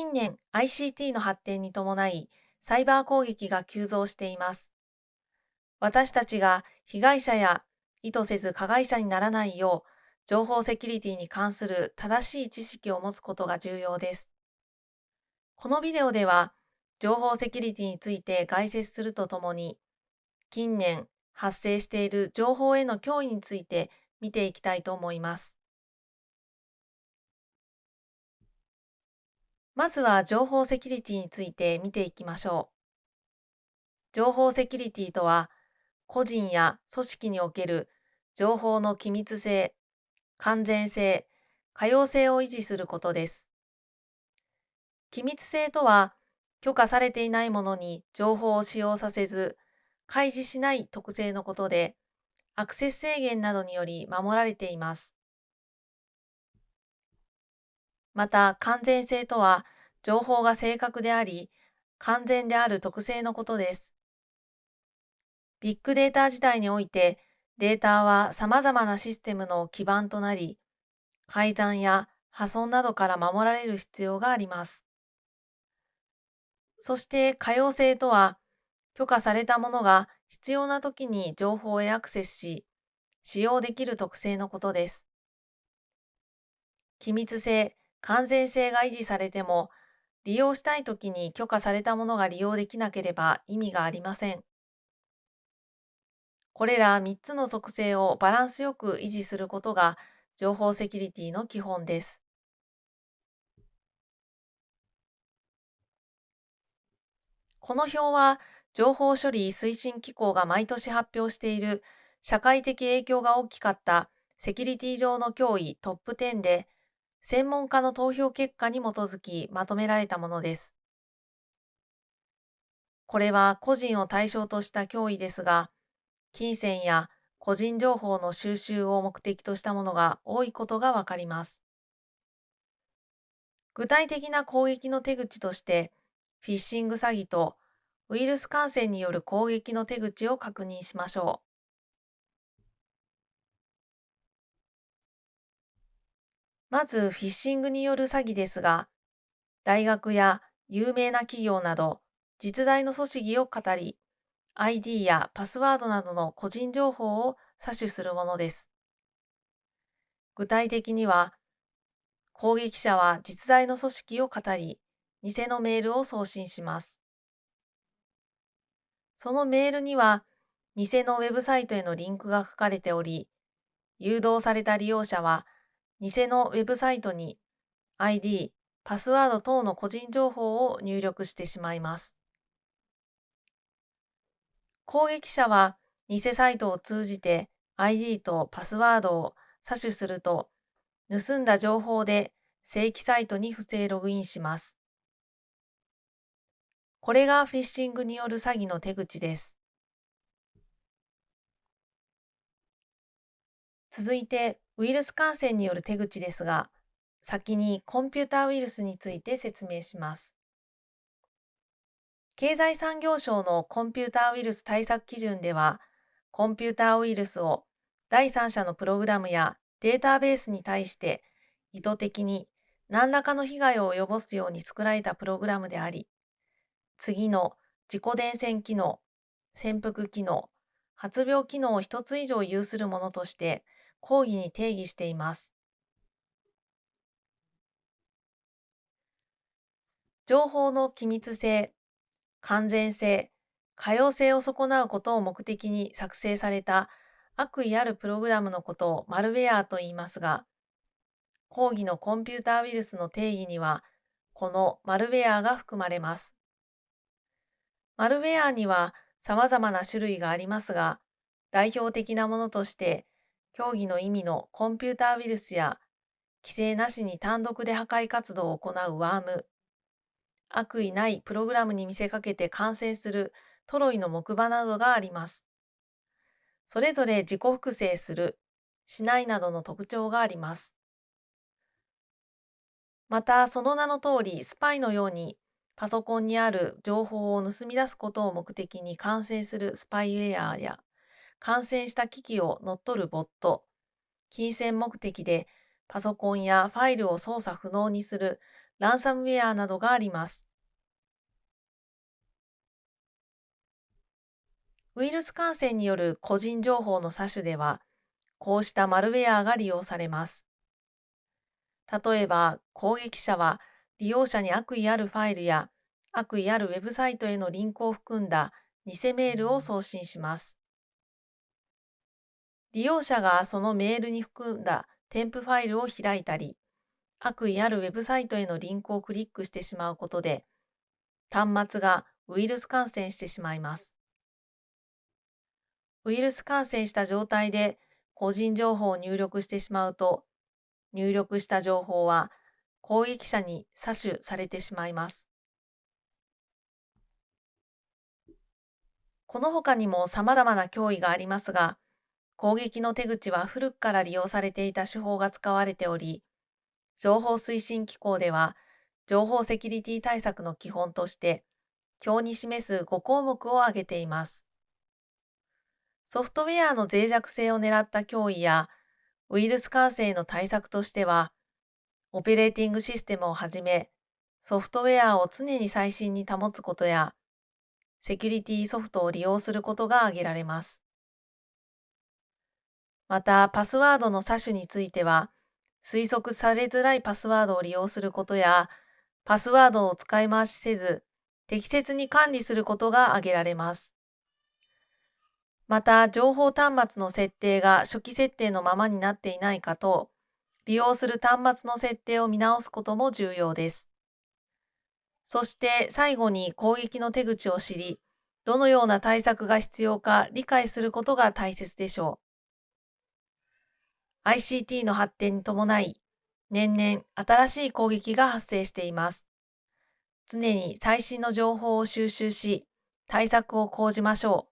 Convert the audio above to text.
近年 ICT の発展に伴い、サイバー攻撃が急増しています。私たちが被害者や意図せず加害者にならないよう、情報セキュリティに関する正しい知識を持つことが重要です。このビデオでは、情報セキュリティについて概説するとともに、近年発生している情報への脅威について見ていきたいと思います。まずは情報セキュリティについて見ていきましょう。情報セキュリティとは、個人や組織における情報の機密性、完全性、可用性を維持することです。機密性とは、許可されていないものに情報を使用させず、開示しない特性のことで、アクセス制限などにより守られています。また、完全性とは、情報が正確であり、完全である特性のことです。ビッグデータ時代において、データは様々なシステムの基盤となり、改ざんや破損などから守られる必要があります。そして可用性とは、許可されたものが必要な時に情報へアクセスし、使用できる特性のことです。機密性、完全性が維持されても、利用したい時に許可されたものが利用できなければ意味がありません。これら3つの特性をバランスよく維持することが情報セキュリティの基本です。この表は情報処理推進機構が毎年発表している社会的影響が大きかったセキュリティ上の脅威トップ10で専門家の投票結果に基づきまとめられたものです。これは個人を対象とした脅威ですが、金銭や個人情報の収集を目的としたものが多いことがわかります。具体的な攻撃の手口として、フィッシング詐欺とウイルス感染による攻撃の手口を確認しましょうまず、フィッシングによる詐欺ですが、大学や有名な企業など実在の組織を語り、ID やパスワードなどの個人情報を詐取するものです。具体的には、攻撃者は実在の組織を語り、偽のメールを送信します。そのメールには、偽のウェブサイトへのリンクが書かれており、誘導された利用者は、偽のウェブサイトに ID、パスワード等の個人情報を入力してしまいます。攻撃者は偽サイトを通じて ID とパスワードを詐取すると、盗んだ情報で正規サイトに不正ログインします。これがフィッシングによる詐欺の手口です。続いて、ウイルス感染による手口ですが、先にコンピューターウイルスについて説明します。経済産業省のコンピューターウイルス対策基準では、コンピューターウイルスを第三者のプログラムやデータベースに対して意図的に何らかの被害を及ぼすように作られたプログラムであり、次の自己伝染機能、潜伏機能、発病機能を一つ以上有するものとして講義に定義しています。情報の機密性、完全性、可用性を損なうことを目的に作成された悪意あるプログラムのことをマルウェアと言いますが、講義のコンピューターウイルスの定義には、このマルウェアが含まれます。マルウェアには様々な種類がありますが、代表的なものとして、競技の意味のコンピューターウイルスや、規制なしに単独で破壊活動を行うワーム、悪意ないプログラムに見せかけて感染するトロイの木馬などがあります。それぞれ自己複製する、しないなどの特徴があります。また、その名の通り、スパイのように、パソコンにある情報を盗み出すことを目的に感染するスパイウェアや、感染した機器を乗っ取るボット、金銭目的でパソコンやファイルを操作不能にするランサムウェアなどがあります。ウイルス感染による個人情報の詐取では、こうしたマルウェアが利用されます。例えば、攻撃者は利用者に悪意あるファイルや悪意あるウェブサイトへのリンクを含んだ偽メールを送信します。利用者がそのメールに含んだ添付ファイルを開いたり、悪意あるウェブサイトへのリンクをクリックしてしまうことで、端末がウイルス感染してしまいます。ウイルス感染した状態で個人情報を入力してしまうと、入力した情報は攻撃者に詐取されてしまいます。この他にも様々な脅威がありますが、攻撃の手口は古くから利用されていた手法が使われており、情報推進機構では、情報セキュリティ対策の基本として、表に示す5項目を挙げています。ソフトウェアの脆弱性を狙った脅威や、ウイルス感染の対策としては、オペレーティングシステムをはじめ、ソフトウェアを常に最新に保つことや、セキュリティソフトを利用することが挙げられます。また、パスワードの詐取については、推測されづらいパスワードを利用することや、パスワードを使い回しせず、適切に管理することが挙げられます。また、情報端末の設定が初期設定のままになっていないかと、利用する端末の設定を見直すことも重要です。そして最後に攻撃の手口を知り、どのような対策が必要か理解することが大切でしょう。ICT の発展に伴い、年々新しい攻撃が発生しています。常に最新の情報を収集し、対策を講じましょう。